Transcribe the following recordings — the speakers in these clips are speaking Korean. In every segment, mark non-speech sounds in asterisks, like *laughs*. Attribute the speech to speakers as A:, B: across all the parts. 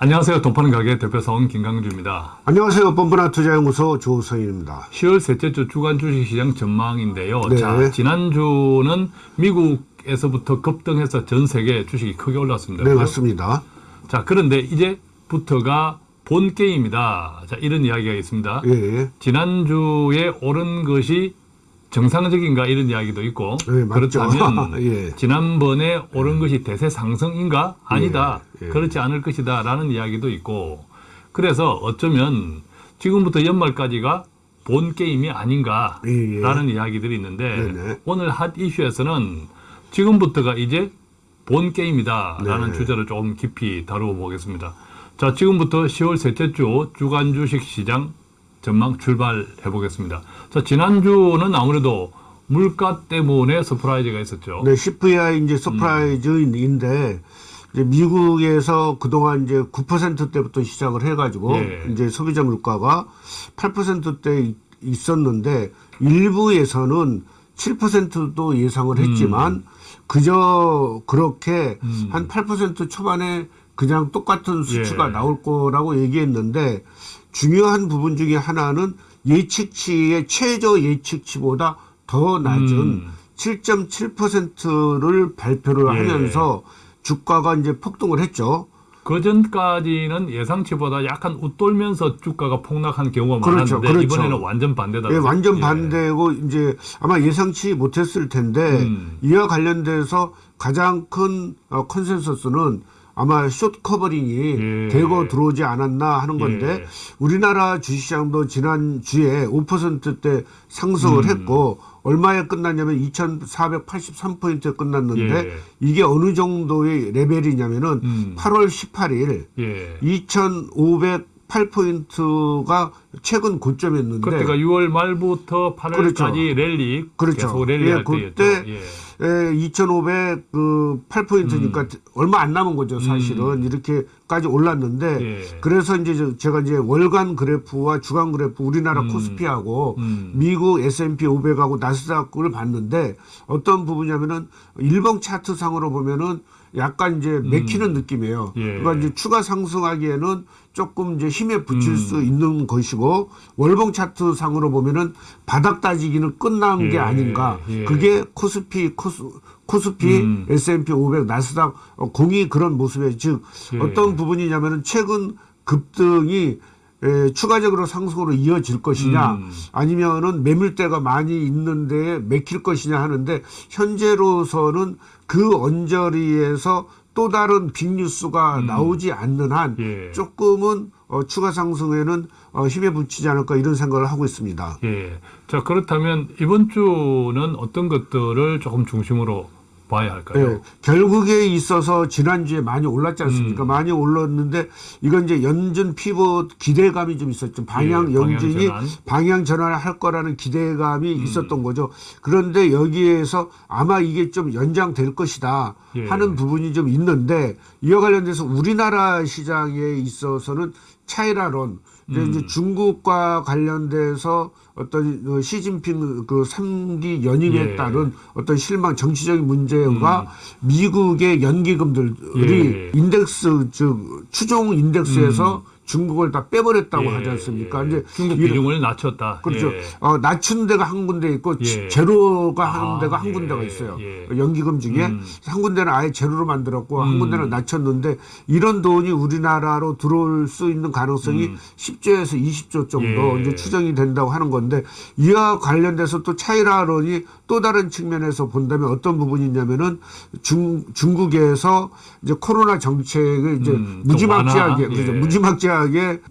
A: 안녕하세요. 돈파는 가게 대표사원 김강주입니다.
B: 안녕하세요. 뻔뻔한 투자연구소 조성입니다.
A: 10월 셋째 주 주간 주식시장 전망인데요.
B: 네.
A: 자, 지난주는 미국에서부터 급등해서 전 세계 주식이 크게 올랐습니다.
B: 네? 맞습니다.
A: 자, 그런데 이제부터가 본 게임이다. 자, 이런 이야기가 있습니다.
B: 예,
A: 지난주에 오른 것이 정상적인가 이런 이야기도 있고
B: 네.
A: 그렇다면 *laughs*
B: 예.
A: 지난번에 오른 것이 대세 상승인가 아니다
B: 예, 예.
A: 그렇지 않을 것이다 라는 이야기도 있고 그래서 어쩌면 지금부터 연말까지가 본 게임이 아닌가
B: 예, 예.
A: 라는 이야기들이 있는데
B: 네네.
A: 오늘 핫 이슈에서는 지금부터가 이제 본 게임이다 라는
B: 네.
A: 주제를 조금 깊이 다루어 보겠습니다 자 지금부터 10월 셋째 주 주간 주식 시장 전망 출발해 보겠습니다. 자, 지난주는 아무래도 물가 때문에 surprise가 있었죠.
B: 네, CPI 이제 surprise인데 이제 미국에서 그동안 이제 9%대부터 시작을 해 가지고
A: 예.
B: 이제 소비자 물가가 8%대 있었는데 일부에서는 7%도 예상을 했지만 그저 그렇게
A: 음.
B: 한8% 초반에 그냥 똑같은 수치가
A: 예.
B: 나올 거라고 얘기했는데 중요한 부분 중에 하나는 예측치의 최저 예측치보다 더 낮은
A: 음.
B: 7.7%를 발표를
A: 예.
B: 하면서 주가가 이제 폭등을 했죠.
A: 그 전까지는 예상치보다 약간 웃돌면서 주가가 폭락한 경우가
B: 그렇죠,
A: 많았는데
B: 그렇죠.
A: 이번에는 완전 반대다.
B: 예, 완전
A: 예.
B: 반대고 이제 아마 예상치 못했을 텐데
A: 음.
B: 이와 관련돼서 가장 큰 어, consensus는 아마 short covering이
A: 예.
B: 대거 들어오지 않았나 하는 예. 건데
A: 예.
B: 우리나라 주식시장도 지난 주에 5%대 상승을
A: 음.
B: 했고 얼마에 끝났냐면 2,483포인트에 끝났는데
A: 예.
B: 이게 어느 정도의 레벨이냐면은
A: 음.
B: 8월 18일
A: 2,500
B: 8포인트가 최근 고점이었는데
A: 그러니까 6월 말부터 8월까지
B: 그렇죠.
A: 랠리
B: 그렇죠.
A: 계속 랠리
B: 예, 그때
A: 예.
B: 예, 2500그 8포인트니까
A: 음.
B: 얼마 안 남은 거죠 음. 사실은 음. 이렇게까지 올랐는데
A: 예.
B: 그래서 이제 제가 이제 월간 그래프와 주간 그래프 우리나라 음. 코스피하고
A: 음.
B: 미국 S&P 500하고 나스닥을 봤는데 어떤 부분이냐면은 일봉 차트상으로 보면은 약간 이제 맥히는 느낌이에요.
A: 음. 예.
B: 그러니까 이제 추가 상승하기에는 조금 이제 힘에 붙일
A: 음.
B: 수 있는 것이고, 월봉 차트 상으로 보면은 바닥 따지기는 끝난
A: 예.
B: 게 아닌가.
A: 예.
B: 그게 코스피 코스 코스피
A: 음.
B: S&P 500 나스닥 어, 공이 그런 모습에 즉
A: 예.
B: 어떤 부분이냐면은 최근 급등이 에, 추가적으로 상승으로 이어질 것이냐
A: 음.
B: 아니면은 매물대가 많이 있는데 맥힐 것이냐 하는데 현재로서는 그 언저리에서 또 다른 빅뉴스가 나오지 않는 한
A: 음. 예.
B: 조금은 어, 추가 상승에는 어, 힘에 붙이지 않을까 이런 생각을 하고 있습니다.
A: 예. 자, 그렇다면 이번 주는 어떤 것들을 조금 중심으로 봐야 할까요?
B: 예, 결국에 있어서 지난주에 많이 올랐지 않습니까?
A: 음.
B: 많이 올랐는데 이건 이제 연준 피봇 기대감이 좀 있었죠. 방향
A: 예,
B: 연준이
A: 방향
B: 방향,
A: 전환.
B: 전환을 할 거라는 기대감이
A: 음.
B: 있었던 거죠. 그런데 여기에서 아마 이게 좀 연장될 것이다
A: 예.
B: 하는 부분이 좀 있는데 이와 관련돼서 우리나라 시장에 있어서는 차이나론 이제,
A: 음.
B: 이제 중국과 관련돼서 어떤 어, 시진핑 그 3기 연임에
A: 예.
B: 따른 어떤 실망 정치적인 문제가 미국의 연기금들이
A: 음. 예.
B: 인덱스 즉 추종 인덱스에서 중국을 다 빼버렸다고
A: 예,
B: 하지 않습니까?
A: 예.
B: 이제
A: 중국 비중을 낮췄다.
B: 그렇죠.
A: 예.
B: 어, 낮춘 데가 한 군데 있고
A: 예.
B: 제로가
A: 아,
B: 한 데가 한
A: 예,
B: 군데가 있어요.
A: 예.
B: 연기금 중에
A: 음.
B: 한 군데는 아예 제로로 만들었고 한
A: 음.
B: 군데는 낮췄는데 이런 돈이 우리나라로 들어올 수 있는 가능성이 10조에서 20조 정도
A: 음. 예.
B: 이제 추정이 된다고 하는 건데 이와 관련돼서 또 차이나론이 또 다른 측면에서 본다면 어떤 부분이냐면은 중 중국에서 이제 코로나 정책을 이제
A: 음, 좀
B: 무지막지하게
A: 예.
B: 무지막지하게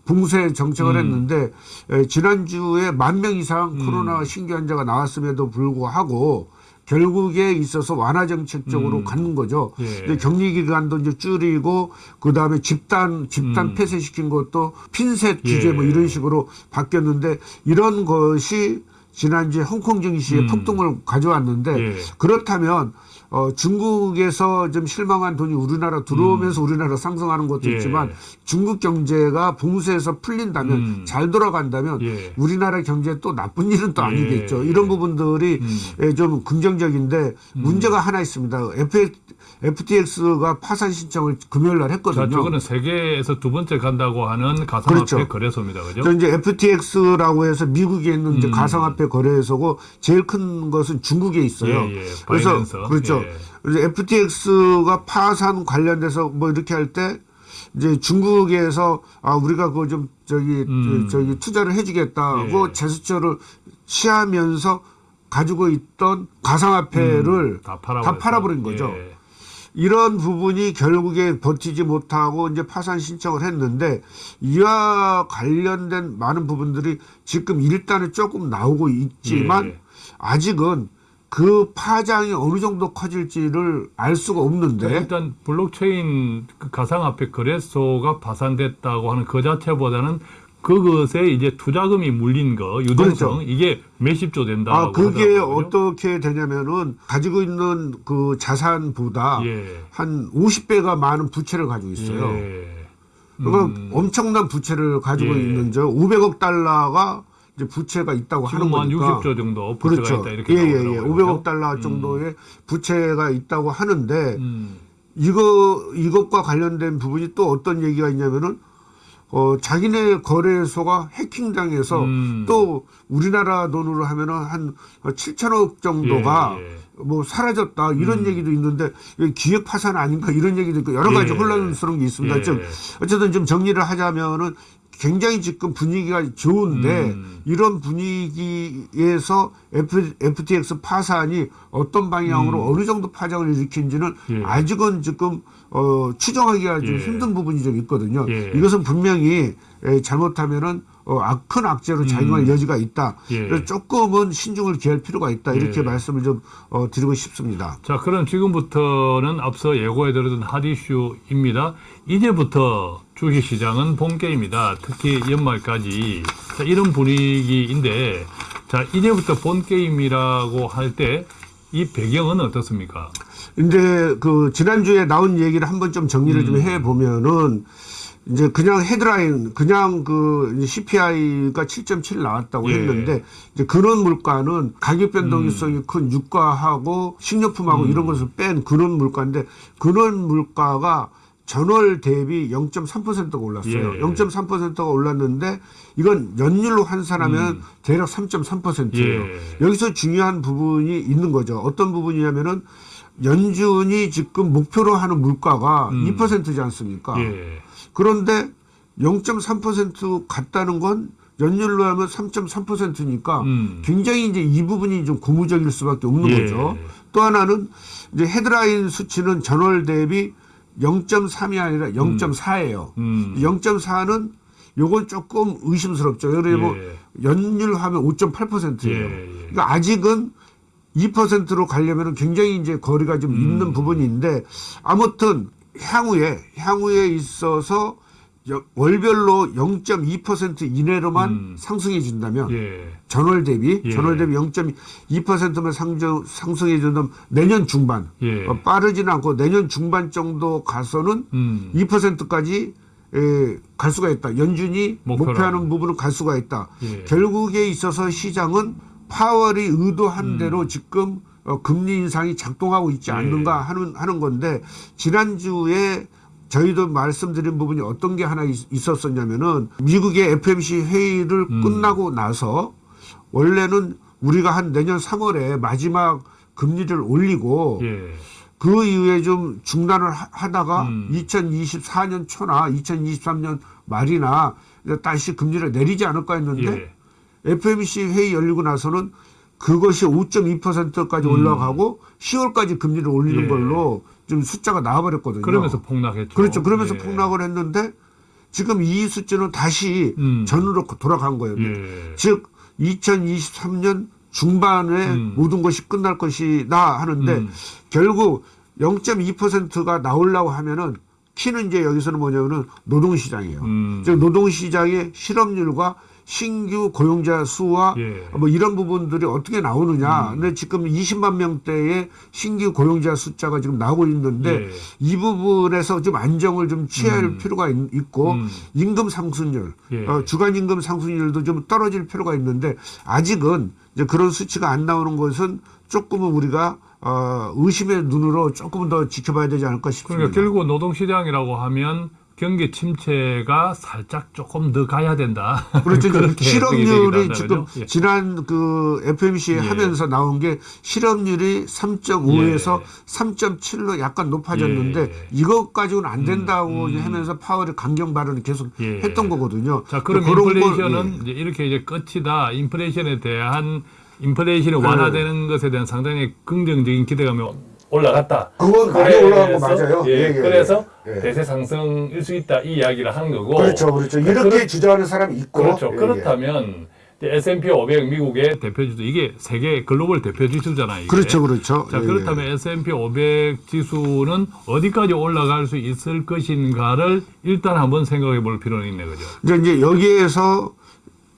B: 붕세 정책을
A: 음.
B: 했는데 에, 지난주에 만 명 이상 코로나 신규 환자가 나왔음에도 불구하고 결국에 있어서 완화 정책 쪽으로 가는 거죠.
A: 음. 예.
B: 근데 격리 기간도 이제 줄이고 그 다음에 집단 집단
A: 음.
B: 폐쇄시킨 것도 핀셋 규제
A: 예.
B: 뭐 이런 식으로 바뀌었는데 이런 것이 지난주에 홍콩 증시에
A: 음.
B: 폭등을 가져왔는데
A: 예.
B: 그렇다면 어, 중국에서 좀 실망한 돈이 우리나라 들어오면서 우리나라 상승하는 것도
A: 음. 예.
B: 있지만 중국 경제가 봉쇄에서 풀린다면
A: 음.
B: 잘 돌아간다면
A: 예.
B: 우리나라 경제에 또 나쁜 일은 또
A: 예.
B: 아니겠죠. 이런 부분들이
A: 음.
B: 예, 좀 긍정적인데 문제가 하나 있습니다. FTX가 파산 신청을 금요일 날 했거든요.
A: 자, 저거는 세계에서 두 번째 간다고 하는 가상화폐
B: 그렇죠.
A: 거래소입니다. 그죠?
B: 저 이제 FTX라고 해서 미국에 있는
A: 음.
B: 가상화폐 거래소고 제일 큰 것은 중국에 있어요.
A: 예, 예.
B: 그래서
A: 바이낸스.
B: 그렇죠.
A: 예.
B: 그래서 FTX가 파산 관련돼서 뭐 이렇게 할 때 이제 중국에서 아 우리가 그거 좀 저기
A: 음.
B: 저기 투자를 해주겠다고
A: 예.
B: 제스처를 취하면서 가지고 있던 가상화폐를
A: 음, 다. 다
B: 팔아버린 거죠.
A: 예.
B: 이런 부분이 결국에 버티지 못하고 이제 파산 신청을 했는데 이와 관련된 많은 부분들이 지금 일단은 조금 나오고 있지만
A: 예.
B: 아직은 그 파장이 어느 정도 커질지를 알 수가 없는데
A: 일단 블록체인 그 가상화폐 거래소가 파산됐다고 하는 그 자체보다는 그것에 이제 투자금이 물린 거 유동성
B: 그렇죠.
A: 이게 몇십조 된다고
B: 아 그게. 어떻게 되냐면은 가지고 있는 그 자산보다
A: 예.
B: 한 50배가 많은 부채를 가지고 있어요.
A: 예.
B: 그러니까 엄청난 부채를 가지고
A: 예.
B: 있는 저 500억 달러가 이제 부채가 있다고
A: 지금
B: 하는 거니까.
A: 60조 정도 부채가
B: 그렇죠.
A: 있다 이렇게
B: 예, 예. 예.
A: 그죠?
B: 500억 달러 정도의 부채가 있다고 하는데
A: 음.
B: 이거 이것과 관련된 부분이 또 어떤 얘기가 있냐면은 어 자기네 거래소가 해킹당해서
A: 음.
B: 또 우리나라 돈으로 하면은 한 7천억 정도가
A: 예, 예.
B: 뭐 사라졌다 이런 얘기도 있는데 기획 파산 아닌가 이런 얘기도 있고 여러 가지
A: 예.
B: 혼란스러운 게 있습니다.
A: 예.
B: 좀 어쨌든 좀 정리를 하자면은 굉장히 지금 분위기가 좋은데
A: 음.
B: 이런 분위기에서 F, FTX 파산이 어떤 방향으로 어느 정도 파장을 일으킨지는
A: 음. 예.
B: 아직은 지금 어, 추정하기가 좀
A: 예.
B: 힘든 부분이 좀 있거든요.
A: 예.
B: 이것은 분명히 에, 잘못하면은 어, 악- 큰 악재로 작용할 여지가 있다.
A: 음. 예.
B: 조금은 신중을 기할 필요가 있다. 이렇게
A: 예.
B: 말씀을 좀 어, 드리고 싶습니다.
A: 자, 그럼 지금부터는 앞서 예고해드렸던 핫이슈입니다. 이제부터 주식시장은 본게임이다. 특히 연말까지. 자, 이런 분위기인데, 자, 이제부터 본게임이라고 할 때 이 배경은 어떻습니까?
B: 이제 그 지난주에 나온 얘기를 한번 좀 정리를
A: 음.
B: 좀 해 보면은 이제 그냥 헤드라인 그냥 그 CPI가 7.7 나왔다고
A: 예.
B: 했는데 이제 근원 물가는 가격 변동성이 큰 유가하고 식료품하고
A: 음.
B: 이런 것을 뺀 근원 물가인데 근원 물가가 전월 대비 0.3%가 올랐어요.
A: 예.
B: 0.3%가 올랐는데 이건 연율로 환산하면 대략 3.3%예요.
A: 음. 예.
B: 여기서 중요한 부분이 있는 거죠. 어떤 부분이냐면은 연준이 지금 목표로 하는 물가가
A: 음.
B: 2%지 않습니까?
A: 예.
B: 그런데 0.3% 같다는 건 연율로 하면 3.3%니까
A: 음.
B: 굉장히 이제 이 부분이 좀 고무적일 수밖에 없는
A: 예.
B: 거죠. 또 하나는 이제 헤드라인 수치는 전월 대비 0.3이 아니라 0.4예요.
A: 음.
B: 0.4는 요건 조금 의심스럽죠. 예를 들면
A: 예.
B: 연율하면 5.8%예요.
A: 예, 예.
B: 그러니까 아직은 2%로 가려면 굉장히 이제 거리가 좀
A: 음.
B: 있는 부분인데 아무튼 향후에 향후에 있어서 여- 월별로 0.2% 이내로만
A: 음.
B: 상승해 준다면
A: 예.
B: 전월 대비
A: 예.
B: 전월 대비 0.2%만 상승 상승해 준다면 내년 중반
A: 예.
B: 어, 빠르지는 않고 내년 중반 정도 가서는
A: 음.
B: 2%까지 에, 갈 수가 있다. 연준이
A: 목표로
B: 목표하는 부분은 갈 수가 있다.
A: 예.
B: 결국에 있어서 시장은 파월이 의도한
A: 음.
B: 대로 지금 어, 금리 인상이 작동하고 있지
A: 예.
B: 않는가 하는 하는 건데 지난주에 저희도 말씀드린 부분이 어떤 게 하나 있, 있었었냐면은 미국의 FMC 회의를
A: 음.
B: 끝나고 나서 원래는 우리가 한 내년 3월에 마지막 금리를 올리고
A: 예.
B: 그 이후에 좀 중단을 하- 하다가
A: 음.
B: 2024년 초나 2023년 말이나 다시 금리를 내리지 않을까 했는데
A: 예.
B: FMC 회의 열리고 나서는 그것이 5.2%까지 올라가고 10월까지 금리를 올리는
A: 음. 예.
B: 걸로 좀 숫자가 나와버렸거든요.
A: 그러면서 폭락했죠.
B: 그렇죠. 그러면서
A: 예.
B: 폭락을 했는데 지금 이 수치는 다시
A: 음.
B: 전으로 돌아간 거예요.
A: 예.
B: 즉 2023년 중반에
A: 음.
B: 모든 것이 끝날 것이다 하는데
A: 음.
B: 결국 0.2%가 나오려고 하면은 키는 이제 여기서는 뭐냐면은 노동시장이에요.
A: 음.
B: 즉 노동시장의 실업률과 신규 고용자 수와
A: 예.
B: 뭐 이런 부분들이 어떻게 나오느냐.
A: 음.
B: 근데 지금 20만 명대의 신규 고용자 숫자가 지금 나오고 있는데
A: 예.
B: 이 부분에서 좀 안정을 좀 취할
A: 음.
B: 필요가 있, 고
A: 음.
B: 임금 상승률,
A: 예.
B: 어, 주간 임금 상승률도 좀 떨어질 필요가 있는데 아직은 이제 그런 수치가 안 나오는 것은 조금은 우리가 어, 의심의 눈으로 조금 더 지켜봐야 되지 않을까 싶습니다.
A: 그러니까 결국 노동시장이라고 하면 경기 침체가 살짝 조금 더 가야 된다. *laughs*
B: 그렇죠. 실업률이 지금
A: 한다면요? 예.
B: 지난 그 FMC
A: 예.
B: 하면서 나온 게 실업률이 3.5에서
A: 예.
B: 3.7로 약간 높아졌는데
A: 예.
B: 이것 가지고는 안 된다고
A: 음, 음.
B: 하면서 파월이 강경 발언을 계속
A: 예.
B: 했던 거거든요.
A: 자, 그럼
B: 그런 걸,
A: 인플레이션은
B: 예.
A: 이렇게 이제 끝이다. 인플레이션에 대한 인플레이션이
B: 네.
A: 완화되는 것에 대한 상당히 긍정적인 기대감이 올라갔다.
B: 그건 많이 올라간 거 맞아요.
A: 예,
B: 예, 예,
A: 그래서
B: 예.
A: 대세 상승일 수 있다 이 이야기를 하는 거고.
B: 그렇죠, 그렇죠. 이렇게
A: 그렇-
B: 주장하는 사람이 있고
A: 그렇죠.
B: 예, 예.
A: 그렇다면 S&P 500 미국의 대표지수 이게 세계 글로벌 대표지수잖아요. 이게.
B: 그렇죠, 그렇죠.
A: 자
B: 예,
A: 그렇다면 S&P 500 지수는 어디까지 올라갈 수 있을 것인가를 일단 한번 생각해 볼 필요는 있네 그죠.
B: 이제, 이제 여기에서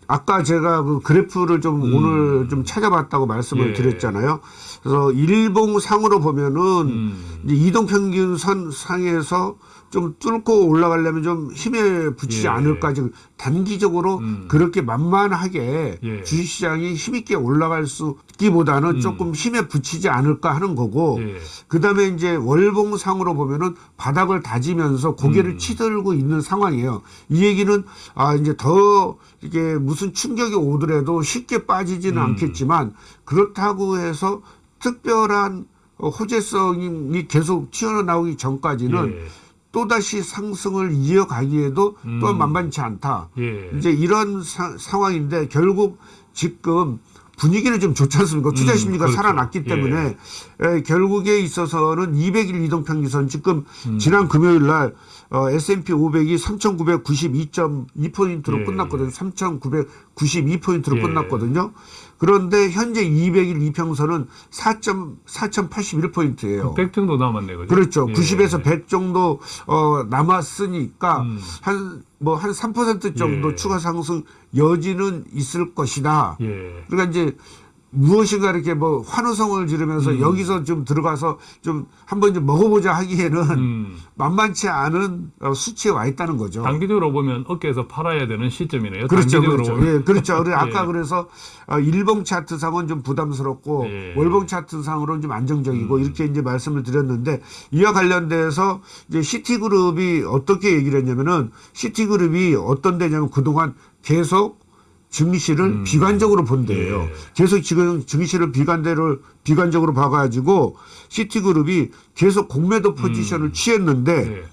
B: 아까 제가 그 그래프를 좀
A: 음.
B: 오늘 좀 찾아봤다고 말씀을
A: 예.
B: 드렸잖아요. 그래서 일봉상으로 보면은
A: 음.
B: 이제 이동평균선 상에서 좀 뚫고 올라가려면 좀 힘에 붙이지
A: 예.
B: 않을까 지금 단기적으로
A: 음.
B: 그렇게 만만하게
A: 예.
B: 주식시장이 힘있게 올라갈 수 있기보다는
A: 음.
B: 조금 힘에 붙이지 않을까 하는 거고
A: 예.
B: 그다음에 이제 월봉상으로 보면은 바닥을 다지면서 고개를
A: 음.
B: 치들고 있는 상황이에요. 이 얘기는 아 이제 더 이게 무슨 충격이 오더라도 쉽게 빠지지는
A: 음.
B: 않겠지만 그렇다고 해서 특별한 어, 호재성이 계속 튀어나오기 전까지는
A: 예.
B: 또다시 상승을 이어가기에도
A: 음.
B: 만만치 않다.
A: 예.
B: 이제 이런 사- 상황인데 결국 지금 분위기는 좀 좋지 않습니까? 투자
A: 음,
B: 심리가
A: 그렇죠.
B: 살아났기
A: 예.
B: 때문에 에, 결국에 있어서는 200일 이동평균선 지금
A: 음.
B: 지난 금요일 날 어, S&P 500이 3,992.2포인트로
A: 예.
B: 끝났거든요. 3,992포인트로
A: 예.
B: 끝났거든요. 그런데 현재 200일 이평선은 4.81포인트예요.
A: 100 정도 남았네 그죠.
B: 그렇죠.
A: 예.
B: 90에서 100 정도 어 남았으니까
A: 음.
B: 한 뭐한 3% 정도
A: 예.
B: 추가 상승 여지는 있을 것이다.
A: 예.
B: 그러니까 이제 무엇인가 이렇게 뭐 환호성을 지르면서
A: 음.
B: 여기서 좀 들어가서 좀 한번 좀 먹어보자 하기에는
A: 음.
B: 만만치 않은 어, 수치에 와 있다는 거죠.
A: 단기적으로 보면 어깨에서 팔아야 되는 시점이네요.
B: 그렇죠, 그렇죠.
A: 보면.
B: 예, 그렇죠. 그래 *laughs* 아까
A: 예.
B: 그래서 어, 일봉 차트상은 좀 부담스럽고
A: 예.
B: 월봉 차트상으로는 좀 안정적이고
A: 음.
B: 이렇게 이제 말씀을 드렸는데 이와 관련돼서 이제 시티그룹이 어떻게 얘기를 했냐면은 시티그룹이 어떤 데냐면 그동안 계속 증시를
A: 음.
B: 비관적으로 본대요.
A: 예.
B: 계속 지금 증시를 비관대를 비관적으로 봐가지고 시티그룹이 계속 공매도 포지션을 취했는데
A: 예.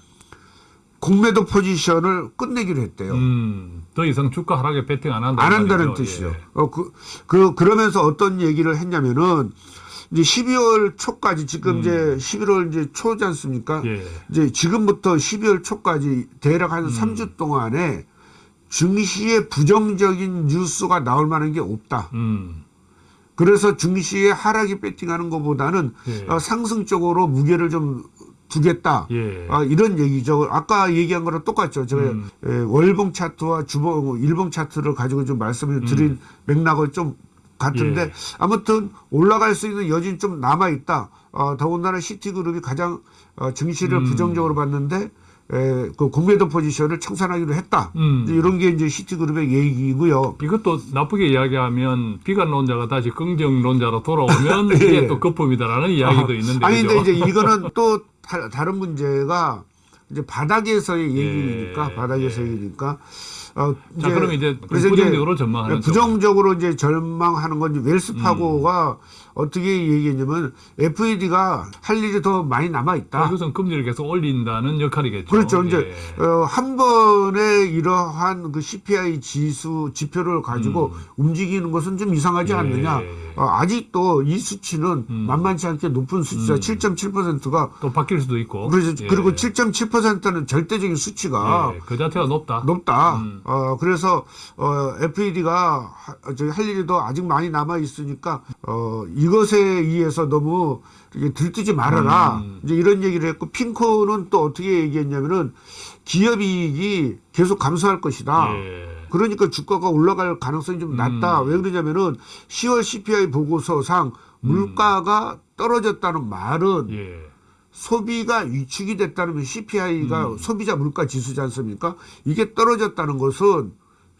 B: 공매도 포지션을 끝내기로 했대요.
A: 음, 더 이상 주가 하락에 배팅 안 한다.
B: 안 한다는 뜻이죠. 어, 그, 그, 그러면서 어떤 얘기를 했냐면은, 이제 12월 초까지, 지금 이제 11월 이제 초지 않습니까?
A: 예.
B: 이제 지금부터 12월 초까지 대략
A: 음.
B: 한 3주 동안에 증시에 부정적인 뉴스가 나올 만한 게 없다.
A: 음.
B: 그래서 증시에 하락이 배팅하는 것보다는
A: 예.
B: 어, 상승 쪽으로 무게를 좀 두겠다.
A: 예.
B: 아, 이런 얘기죠. 아까 얘기한 거랑 똑같죠. 제가
A: 음.
B: 예, 월봉 차트와 주봉, 일봉 차트를 가지고 좀 말씀을 드린 맥락을 좀 같은데
A: 음. 예.
B: 아무튼 올라갈 수 있는 여지는 좀 남아 있다. 어, 더군다나 시티그룹이 가장 어, 증시를
A: 음.
B: 부정적으로 봤는데 에, 그 공매도 포지션을 청산하기로 했다.
A: 음.
B: 이제 이런 게 이제 시티그룹의 얘기고요.
A: 이것도 나쁘게 이야기하면 비관론자가 다시 긍정론자로 돌아오면 *laughs* 이게
B: 예.
A: 또 거품이다라는 이야기도 있는데
B: 아니
A: 그죠?
B: 근데 이제 이거는 *laughs* 또 다, 다른 문제가 이제 바닥에서의 얘기니까
A: 예,
B: 바닥에서의
A: 예.
B: 얘기니까 어
A: 자, 그럼 이제 부정적으로 전망하는
B: 부정적으로 이제 전망하는 건 이제 웰스 파고가
A: 음.
B: 어떻게 얘기했냐면 FED가 할 일이 더 많이 남아 있다.
A: 이것은 금리를 계속 올린다는 역할이겠죠.
B: 그렇죠. 이제
A: 예.
B: 어, 한 번에 이러한 그 CPI 지수 지표를 가지고 움직이는 것은 좀 이상하지
A: 음. 예.
B: 않느냐. 어, 아직도 이 수치는
A: 음.
B: 만만치 않게 높은 수치다.
A: 음.
B: 7.7%가
A: 또 바뀔 수도 있고.
B: 그래서
A: 예.
B: 그리고 7.7%는 절대적인 수치가
A: 예, 그 자체가 높다.
B: 높다.
A: 음.
B: 어, 그래서, 어, FED가 할 일이 더 아직 많이 남아 있으니까, 어, 이것에 의해서 너무 이렇게 들뜨지 말아라.
A: 음.
B: 이제 이런 얘기를 했고, 핑코는 또 어떻게 얘기했냐면은 기업 이익이 계속 감소할 것이다.
A: 예.
B: 그러니까 주가가 올라갈 가능성이 좀 낮다. 왜 그러냐면은 10월 CPI 보고서상 물가가 떨어졌다는 말은
A: 예.
B: 소비가 위축이 됐다는 CPI가
A: 음.
B: 소비자 물가 지수지 않습니까? 이게 떨어졌다는 것은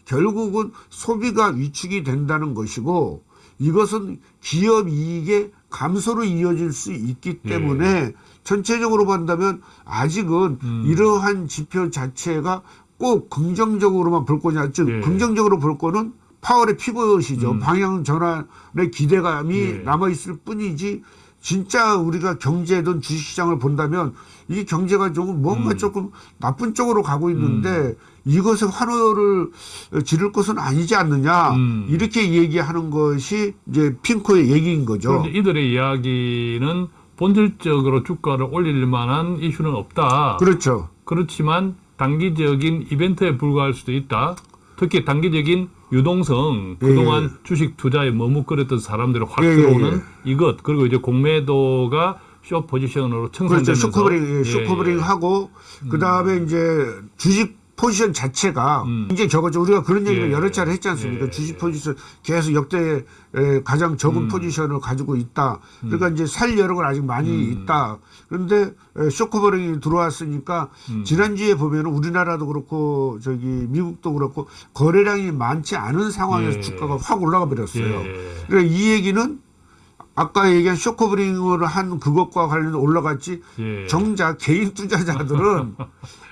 B: 결국은 소비가 위축이 된다는 것이고 이것은 기업 이익의 감소로 이어질 수 있기
A: 예.
B: 때문에 전체적으로 본다면 아직은
A: 음.
B: 이러한 지표 자체가 꼭 긍정적으로만 볼 거냐, 즉
A: 예.
B: 긍정적으로 볼 거는 파월의 피벗이죠.
A: 음.
B: 방향 전환의 기대감이
A: 예.
B: 남아 있을 뿐이지 진짜 우리가 경제든 주식시장을 본다면 이 경제가 조금 뭔가
A: 음.
B: 조금 나쁜 쪽으로 가고 있는데 이것에 환호를 지를 것은 아니지 않느냐
A: 음.
B: 이렇게 얘기하는 것이 이제 PIMCO의 얘기인 거죠.
A: 그런데 이들의 이야기는 본질적으로 주가를 올릴 만한 이슈는 없다.
B: 그렇죠.
A: 그렇지만 단기적인 이벤트에 불과할 수도 있다. 특히 단기적인 유동성,
B: 예,
A: 그동안
B: 예.
A: 주식 투자에 머뭇거렸던 사람들이 확
B: 예, 예,
A: 들어오는
B: 예.
A: 이것, 그리고 이제 공매도가 쇼 포지션으로
B: 그렇죠.
A: 청산되면서
B: 예,
A: 예,
B: short covering
A: 예.
B: 하고 그 다음에 이제 주식 포지션 자체가
A: 음.
B: 굉장히 적었죠. 우리가 그런 얘기를
A: 예.
B: 여러 차례 했지 않습니까?
A: 예.
B: 주식 포지션 계속 역대 에, 가장 적은
A: 음.
B: 포지션을 가지고 있다. 그러니까 이제 살 여력은 아직 많이
A: 음.
B: 있다. 그런데 에, short covering이 들어왔으니까
A: 음.
B: 지난주에 보면은 우리나라도 그렇고 저기 미국도 그렇고 거래량이 많지 않은 상황에서
A: 예.
B: 주가가 확 올라가 버렸어요.
A: 예.
B: 그러니까 이 얘기는 아까 얘기한 short covering을 한 그것과 관련해서 올라갔지
A: 예.
B: 정작 개인 투자자들은 *laughs*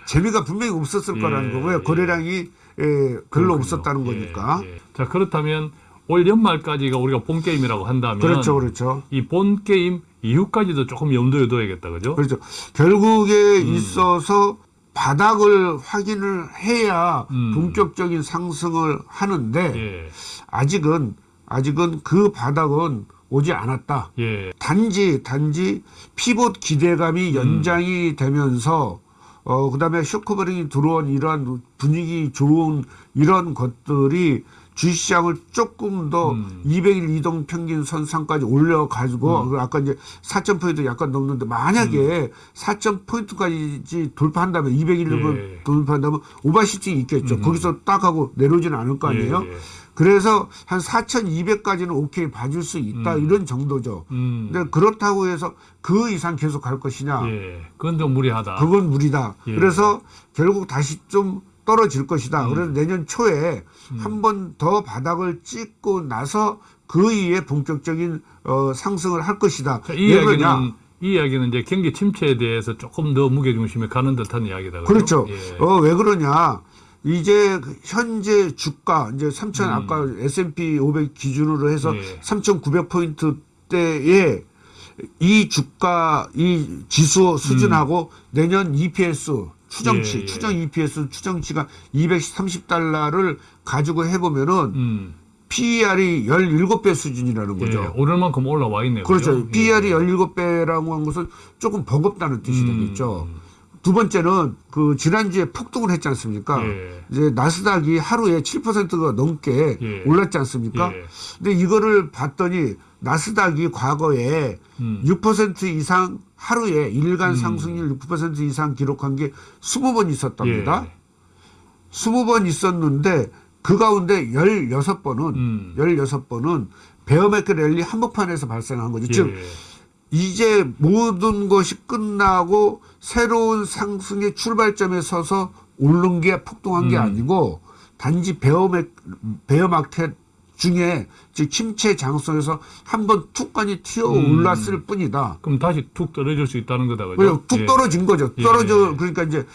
B: 재미가 분명히 없었을
A: 예,
B: 거라는 거고요.
A: 예.
B: 거래량이 예, 별로. 없었다는
A: 예,
B: 거니까.
A: 예. 자, 그렇다면 올 연말까지가 우리가 본 게임이라고 한다면
B: 그렇죠, 그렇죠.
A: 이 본 게임 이후까지도 조금 염두에 둬야겠다. 그죠?
B: 그렇죠. 결국에
A: 음.
B: 있어서 바닥을 확인을 해야
A: 음.
B: 본격적인 상승을 하는데
A: 예.
B: 아직은 아직은 그 바닥은 오지 않았다.
A: 예.
B: 단지 단지 pivot 기대감이 연장이 되면서 어 그 다음에 short covering이 들어온 이러한 분위기 좋은 이런 것들이 주식시장을 조금 더
A: 음.
B: 200일 이동 평균 선상까지 올려 가지고 그 아까 이제 4천 포인트 약간 넘는데 만약에 4천 포인트까지 돌파한다면 200일을
A: 예.
B: 돌파한다면 overshooting이 있겠죠. 거기서 딱 하고 내려오지는 않을 거 아니에요.
A: 예, 예.
B: 그래서 한 4,200까지는 오케이 봐줄 수 있다 이런 정도죠.
A: 음.
B: 근데 그렇다고 해서 그 이상 계속 갈 것이냐?
A: 예. 그건 좀 무리하다.
B: 그건 무리다.
A: 예.
B: 그래서 결국 다시 좀 떨어질 것이다.
A: 음.
B: 그래서 내년 초에 한 번 더 바닥을 찍고 나서 그 이후에 본격적인 어, 상승을 할 것이다.
A: 자, 이? 이야기는 이 이야기는 이제 경기 침체에 대해서 조금 더 무게 중심에 가는 듯한 이야기다.
B: 그렇죠.
A: 예.
B: 어, 왜 그러냐? 이제 그 현재 주가 이제 3천 아까 S&P 500 기준으로 해서
A: 음. 예.
B: 3,900포인트대에 이 주가 이 지수 수준하고 내년 EPS 추정치
A: 음. 예, 예.
B: 추정 EPS 추정치가 230달러를 가지고 해보면은
A: 음.
B: PER이 17배 수준이라는 거죠.
A: 예. 오를 만큼 올라와 있네요.
B: 그렇죠.
A: 그죠?
B: PER이 17배라고 한 것은 조금 버겁다는 뜻이
A: 음.
B: 되겠죠. 두 번째는 그 지난주에 폭등을 했지 않습니까?
A: 예.
B: 이제 나스닥이 하루에 7%가 넘게
A: 예.
B: 올랐지 않습니까?
A: 예.
B: 근데 이거를 봤더니 나스닥이 과거에
A: 음.
B: 6% 이상 하루에 일간 상승률 6% 이상 기록한 게 20번 있었답니다.
A: 예.
B: 20번 있었는데 그 가운데 16번은
A: 음.
B: 16번은 bear market rally 한복판에서 발생한 거죠. 즉
A: 예.
B: 이제 모든 것이 끝나고 새로운 상승의 출발점에 서서 오른 게 폭등한 게
A: 음.
B: 아니고 단지 bear mar, bear market 중에 즉 침체장 속에서 한 번 툭 하니 튀어
A: 음.
B: 올랐을 뿐이다.
A: 그럼 다시 툭 떨어질 수 있다는 거다. 그죠?
B: 툭
A: 예.
B: 떨어진 거죠.
A: 예.
B: 떨어져 그러니까 이제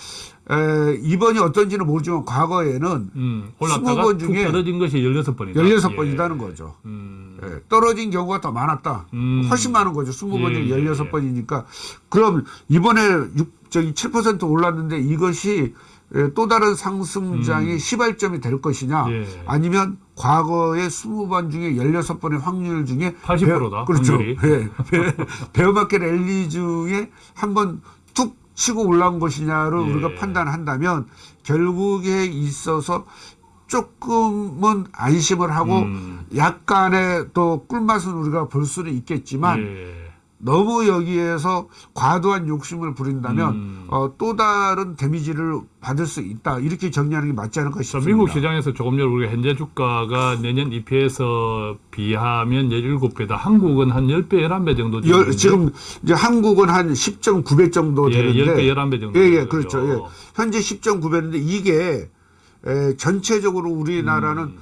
B: 에, 이번이 어떤지는 모르지만 과거에는
A: 음. 올랐다가
B: 20번
A: 툭
B: 중에
A: 떨어진 것이 16번이다.
B: 16번이라는 거죠.
A: 음.
B: 예, 떨어진 경우가 더 많았다.
A: 음.
B: 훨씬 많은 거죠. 20번 중에
A: 예, 예,
B: 16번이니까. 그럼 이번에 6, 저기 7% 올랐는데 이것이 예, 또 다른 상승장의 시발점이 될 것이냐
A: 음. 예.
B: 아니면 과거의 20번 중에 16번의 확률 중에
A: 80% 다,
B: 그렇죠. 예. 베- 베어마켓 랠리 중에 한번 툭 치고 올라온 것이냐를
A: 예.
B: 우리가 판단한다면 결국에 있어서 조금은 안심을 하고
A: 음.
B: 약간의 또 꿀맛은 우리가 볼 수는 있겠지만
A: 예.
B: 너무 여기에서 과도한 욕심을 부린다면
A: 음.
B: 어, 또 다른 데미지를 받을 수 있다. 이렇게 정리하는 게 맞지 않을까
A: 자,
B: 싶습니다.
A: 미국 시장에서 조금 전에 우리가 현재 주가가 내년 EPS 비하면 17배다. 한국은 한 10배, 11배 정도
B: 열, 지금 이제 한국은 한 10.9배 정도
A: 예,
B: 되는데
A: 10배, 11배 정도.
B: 예, 예, 그렇죠. 예. 현재 10.9배인데 이게 에, 전체적으로 우리나라는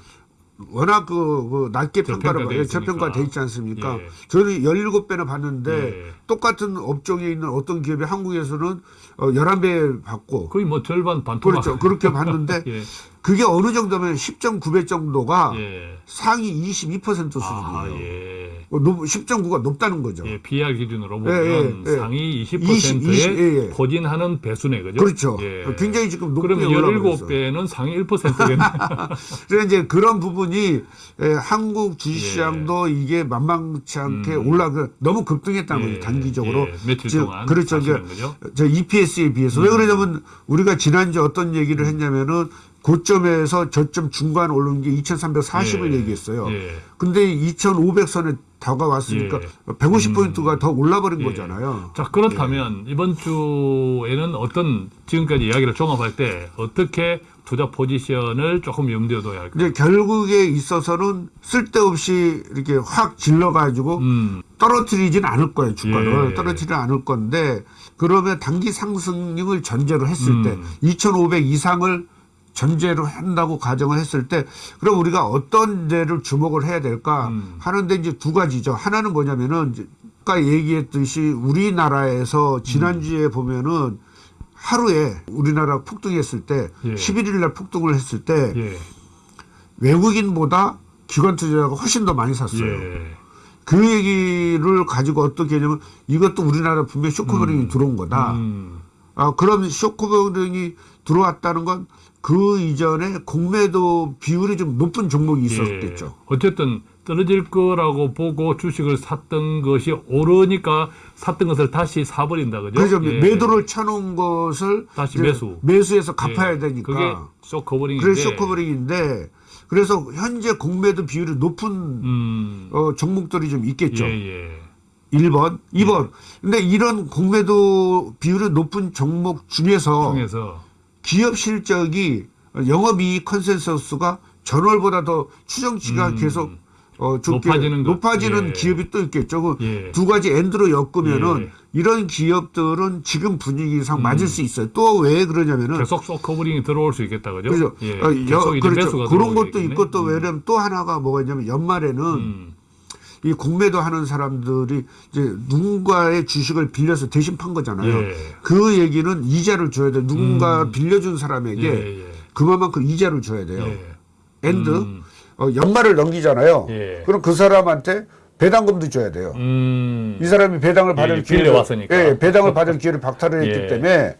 B: 워낙 그, 그 낮게 평가를
A: 음.
B: 예. 저평가돼 있지 않습니까?
A: 예.
B: 저는 17배나 봤는데
A: 예.
B: 똑같은 업종에 있는 어떤 기업이 한국에서는 어, 11배 받고
A: 거의 뭐 절반 반토막.
B: 그렇죠. 그렇게 *laughs* 봤는데
A: 예.
B: 그게 어느 정도면 10.9배 정도가
A: 예.
B: 상위 22% 수준이에요.
A: 아, 예.
B: 어, 높- 10.9가 높다는 거죠.
A: 예, PR 기준으로
B: 예,
A: 보면
B: 예, 예.
A: 상위 20%에
B: 20, 20, 예, 예.
A: 포진하는 배수네, 그죠?
B: 그렇죠.
A: 예.
B: 굉장히 지금 높게 있어요.
A: 17배는 상위 1%겠네. *laughs*
B: 그래서 이제 그런 부분이 에, 한국 주식시장도 이게 만만치 않게 올라가 너무 급등했다는
A: 예,
B: 거죠 단기적으로.
A: 예, 며칠
B: 즉,
A: 동안
B: 그렇죠.
A: 음.
B: 저 EPS에 비해서 왜 그러냐면 우리가 지난주 어떤 얘기를 했냐면은 고점에서 저점 중간 오른 게 2,340을
A: 예,
B: 얘기했어요.
A: 예.
B: 근데 2,500선에 다가왔으니까
A: 예.
B: 150포인트가 더 올라버린
A: 예.
B: 거잖아요.
A: 자, 그렇다면 이번 주에는 어떤 지금까지 이야기를 종합할 때 어떻게 투자 포지션을 조금 염두에 둬야 할까요?
B: 이제 결국에 있어서는 쓸데없이 이렇게 확 질러가지고
A: 음,
B: 떨어뜨리진 않을 거예요 주가를
A: 예.
B: 떨어뜨리지 않을 건데 그러면 단기 상승률을 전제로 했을
A: 음.
B: 때2,500 이상을 전제로 한다고 가정을 했을 때 그럼 우리가 어떤 데를 주목을 해야 될까
A: 음.
B: 하는데 이제 두 가지죠 하나는 뭐냐면은 아까 얘기했듯이 우리나라에서 지난주에
A: 음.
B: 보면은 하루에 우리나라 폭등했을 때
A: 예.
B: 11일 날 폭등을 했을 때
A: 예,
B: 외국인보다 기관 투자자가 훨씬 더 많이 샀어요.
A: 예,
B: 그 얘기를 가지고 어떻게 하냐면 이것도 우리나라 분명히 short covering이 들어온 거다.
A: 음,
B: 아, 그럼 short covering이 들어왔다는 건 그 이전에 공매도 비율이 좀 높은 종목이 있었겠죠.
A: 예. 어쨌든 떨어질 거라고 보고 주식을 샀던 것이 오르니까 샀던 것을 다시 사버린다, 그죠?
B: 그래서
A: 예.
B: 매도를 쳐놓은 것을
A: 다시 매수.
B: 매수해서 갚아야
A: 예.
B: 되니까.
A: 그게 쇼커버링인데.
B: 그래서 쇼크버링인데 그래서 현재 공매도 비율이 높은
A: 음,
B: 어, 종목들이 좀 있겠죠.
A: 예, 예.
B: 1번, 2번. 근데 이런 공매도 비율이 높은 종목 중에서
A: 통해서
B: 기업 실적이 영업이익 컨센서스가 전월보다 더 추정치가 계속 어, 좋게
A: 음. 높아지는 것.
B: 높아지는
A: 예.
B: 기업이 또 있겠죠. 그
A: 예.
B: 두 가지 and로 엮으면은
A: 예.
B: 이런 기업들은 지금 분위기상 맞을 수 있어요. 또 왜 그러냐면은
A: 계속 short covering이 들어올 수 있겠다, 그죠?
B: 그죠.
A: 예.
B: 어, 여- 그렇죠. 그런. 것도 있고 또 왜냐면 또 하나가 뭐가 있냐면 연말에는
A: 음,
B: 이 공매도 하는 사람들이 이제 누군가의 주식을 빌려서 대신 판 거잖아요.
A: 예.
B: 그 얘기는 이자를 줘야 돼. 누군가 빌려준 사람에게
A: 예, 예.
B: 그만큼 이자를 줘야 돼요.
A: 예.
B: and
A: 음.
B: 어, 연말을 넘기잖아요.
A: 예.
B: 그럼 그 사람한테 배당금도 줘야 돼요.
A: 음,
B: 이 사람이 배당을 받을
A: 예,
B: 기회를
A: 빌려왔으니까.
B: 예, 배당을 받을 *laughs* 기회를 박탈을 했기
A: 예.
B: 때문에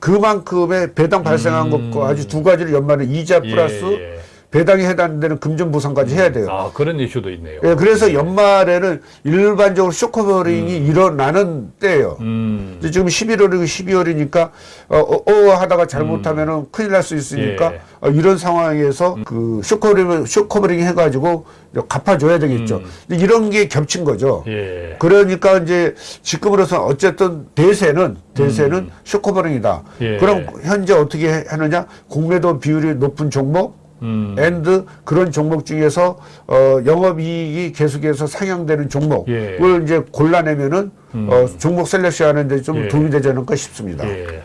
B: 그만큼의 배당 발생한 것과 아주 두 가지를 연말에 이자 플러스
A: 음. 예, 예.
B: 배당에 해당되는 금전 보상까지 해야 돼요.
A: 아, 그런 이슈도 있네요.
B: 예, 그래서 연말에는 일반적으로 short covering이 일어나는 때예요.
A: 음,
B: 지금 11월이고 12월이니까 어, 어, 어 하다가 잘못하면 은 큰일 날 수 있으니까
A: 음. 예.
B: 어, 이런 상황에서 그 short covering short covering 해가지고 갚아줘야 되겠죠. 이런 게 겹친 거죠.
A: 음. 예.
B: 그러니까 이제 지금으로서 어쨌든 대세는 대세는 short covering이다.
A: 음. 예.
B: 그럼 현재 어떻게 해- 하느냐? 공매도 비율이 높은 종목.
A: 음.
B: and 그런 종목 중에서 어 영업이익이 계속해서 상향되는 종목을
A: 예.
B: 이제 골라내면은 어 종목 selection 하는데 좀
A: 예.
B: 도움이 되지 않을까 싶습니다.
A: 예.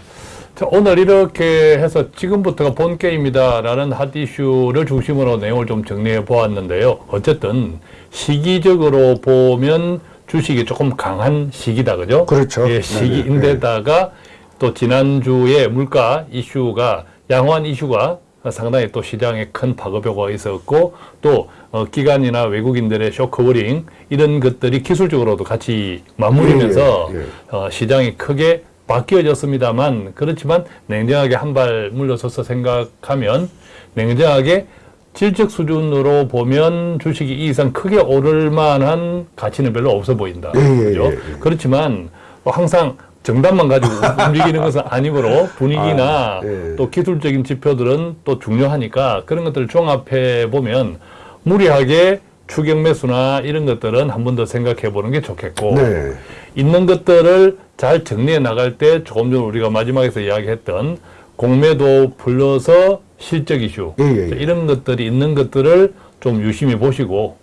A: 자, 오늘 이렇게 해서 지금부터가 본 게임이다라는 핫 이슈를 중심으로 내용을 좀 정리해 보았는데요. 어쨌든 시기적으로 보면 주식이 조금 강한 시기다, 그죠?
B: 그렇죠.
A: 예. 시기인데다가 또 지난주에 물가 이슈가 양호한 이슈가 상당히 또 시장에 큰 파급 효과가 있었고 또 어, 기관이나 외국인들의 short covering 이런 것들이 기술적으로도 같이 맞물리면서
B: 예, 예, 예.
A: 어, 시장이 크게 바뀌어졌습니다만 그렇지만 냉정하게 한 발 물러서서 생각하면 냉정하게 질적 수준으로 보면 주식이 이 이상 크게 오를 만한 가치는 별로 없어 보인다.
B: 예, 예.
A: 그렇지만 뭐 항상 정답만 가지고 *laughs* 움직이는 것은 아니므로 분위기나
B: 아, 예.
A: 또 기술적인 지표들은 또 중요하니까 그런 것들을 종합해 보면 무리하게 추격 매수나 이런 것들은 한 번 더 생각해 보는 게 좋겠고
B: 네.
A: 있는 것들을 잘 정리해 나갈 때 조금 전 우리가 마지막에서 이야기했던 공매도 불러서 실적 이슈
B: 예, 예, 예.
A: 이런 것들이 있는 것들을 좀 유심히 보시고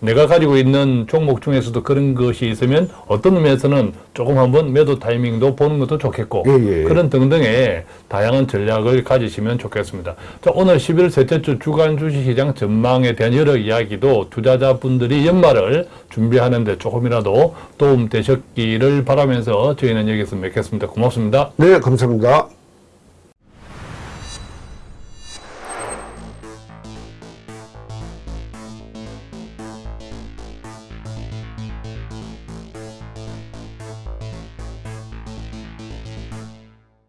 A: 내가 가지고 있는 종목 중에서도 그런 것이 있으면 어떤 의미에서는 조금 한번 매도 타이밍도 보는 것도 좋겠고
B: 예, 예.
A: 그런 등등의 다양한 전략을 가지시면 좋겠습니다. 자, 오늘 11월 셋째 주 주간 주식시장 전망에 대한 여러 이야기도 투자자분들이 연말을 준비하는 데 조금이라도 도움 되셨기를 바라면서 저희는 여기서 맺겠습니다. 고맙습니다.
B: 네, 감사합니다.